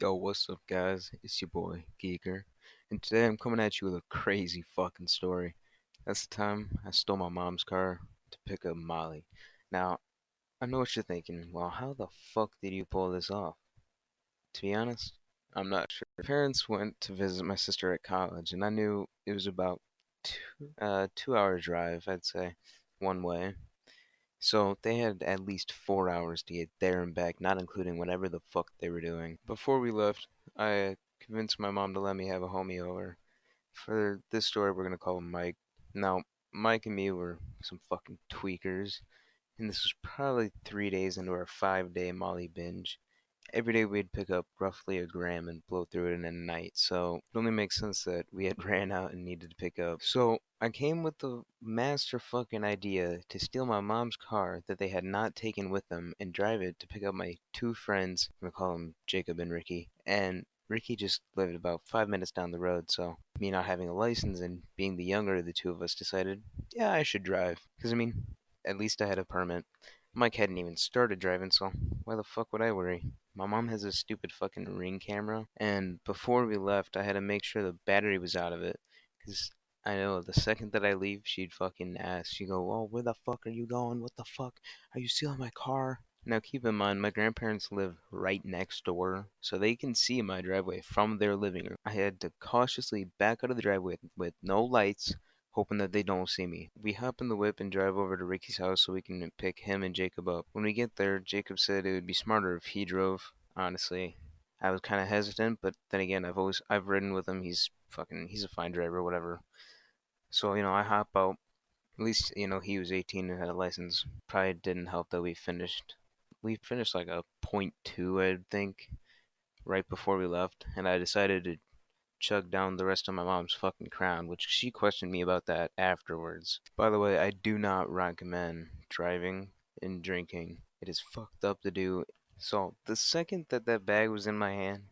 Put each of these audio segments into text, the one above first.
Yo, what's up, guys? It's your boy, Geeker, and today I'm coming at you with a crazy fucking story. That's the time I stole my mom's car to pick up Molly. Now, I know what you're thinking. Well, how the fuck did you pull this off? To be honest, I'm not sure. My parents went to visit my sister at college, and I knew it was about two, uh, two hour drive, I'd say, one way. So they had at least four hours to get there and back, not including whatever the fuck they were doing. Before we left, I convinced my mom to let me have a homie over. For this story, we're gonna call him Mike. Now, Mike and me were some fucking tweakers, and this was probably three days into our five day Molly binge. Every day we'd pick up roughly a gram and blow through it in a night, so it only makes sense that we had ran out and needed to pick up. So I came with the master fucking idea to steal my mom's car that they had not taken with them and drive it to pick up my two friends. I'm gonna call them Jacob and Ricky. And Ricky just lived about five minutes down the road, so me not having a license and being the younger of the two of us decided, yeah, I should drive. Because, I mean, at least I had a permit. Mike hadn't even started driving, so why the fuck would I worry? My mom has a stupid fucking ring camera, and before we left, I had to make sure the battery was out of it, because I know the second that I leave, she'd fucking ask. She'd go, Oh, where the fuck are you going? What the fuck? Are you stealing my car? Now, keep in mind, my grandparents live right next door, so they can see my driveway from their living room. I had to cautiously back out of the driveway with no lights, hoping that they don't see me. We hop in the whip and drive over to Ricky's house so we can pick him and Jacob up. When we get there, Jacob said it would be smarter if he drove. Honestly, I was kind of hesitant, but then again, I've always I've ridden with him. He's fucking he's a fine driver, whatever. So you know, I hop out. At least you know he was 18 and had a license. Probably didn't help that we finished. We finished like a point two, I think, right before we left, and I decided to chug down the rest of my mom's fucking crown, which she questioned me about that afterwards. By the way, I do not recommend driving and drinking. It is fucked up to do. So, the second that that bag was in my hand,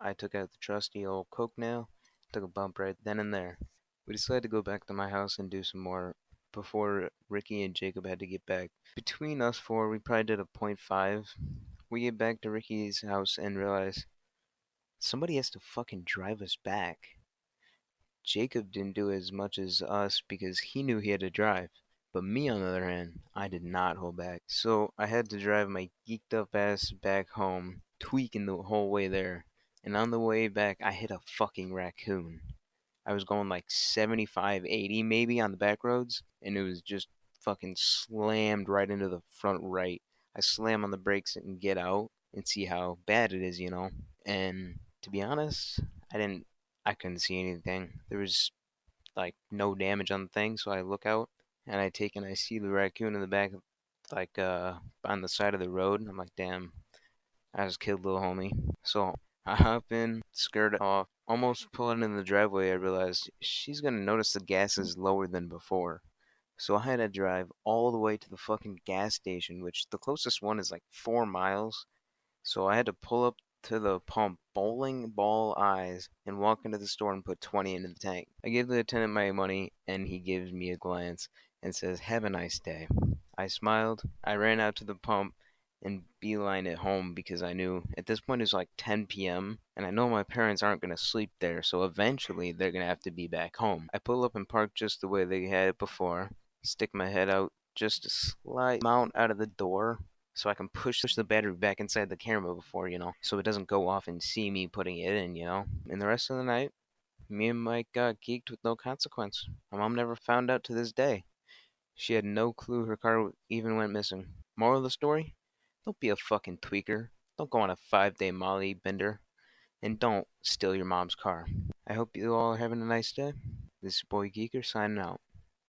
I took out the trusty old Coke nail, took a bump right then and there. We decided to go back to my house and do some more before Ricky and Jacob had to get back. Between us four, we probably did a point five. We get back to Ricky's house and realize somebody has to fucking drive us back. Jacob didn't do as much as us because he knew he had to drive. But me, on the other hand, I did not hold back. So I had to drive my geeked up ass back home, tweaking the whole way there. And on the way back, I hit a fucking raccoon. I was going like 75, 80 maybe on the back roads, and it was just fucking slammed right into the front right. I slam on the brakes and get out and see how bad it is, you know. And to be honest, I didn't, I couldn't see anything. There was like no damage on the thing, so I look out and I take and I see the raccoon in the back, like uh, on the side of the road. And I'm like, damn, I just killed little homie. So I hop in, skirt off, almost pulling in the driveway. I realized she's gonna notice the gas is lower than before. So I had to drive all the way to the fucking gas station, which the closest one is like four miles. So I had to pull up to the pump, bowling ball eyes, and walk into the store and put 20 into the tank. I give the attendant my money, and he gives me a glance and says, Have a nice day. I smiled. I ran out to the pump and beeline it home because I knew at this point it was like 10 p.m. and I know my parents aren't going to sleep there, so eventually they're going to have to be back home. I pull up and park just the way they had it before, stick my head out just a slight amount out of the door so I can push the battery back inside the camera before, you know, so it doesn't go off and see me putting it in, you know. And the rest of the night, me and Mike got geeked with no consequence. My mom never found out to this day. She had no clue her car even went missing. Moral of the story? Don't be a fucking tweaker. Don't go on a five day Molly bender. And don't steal your mom's car. I hope you all are having a nice day. This is Boy Geeker signing out.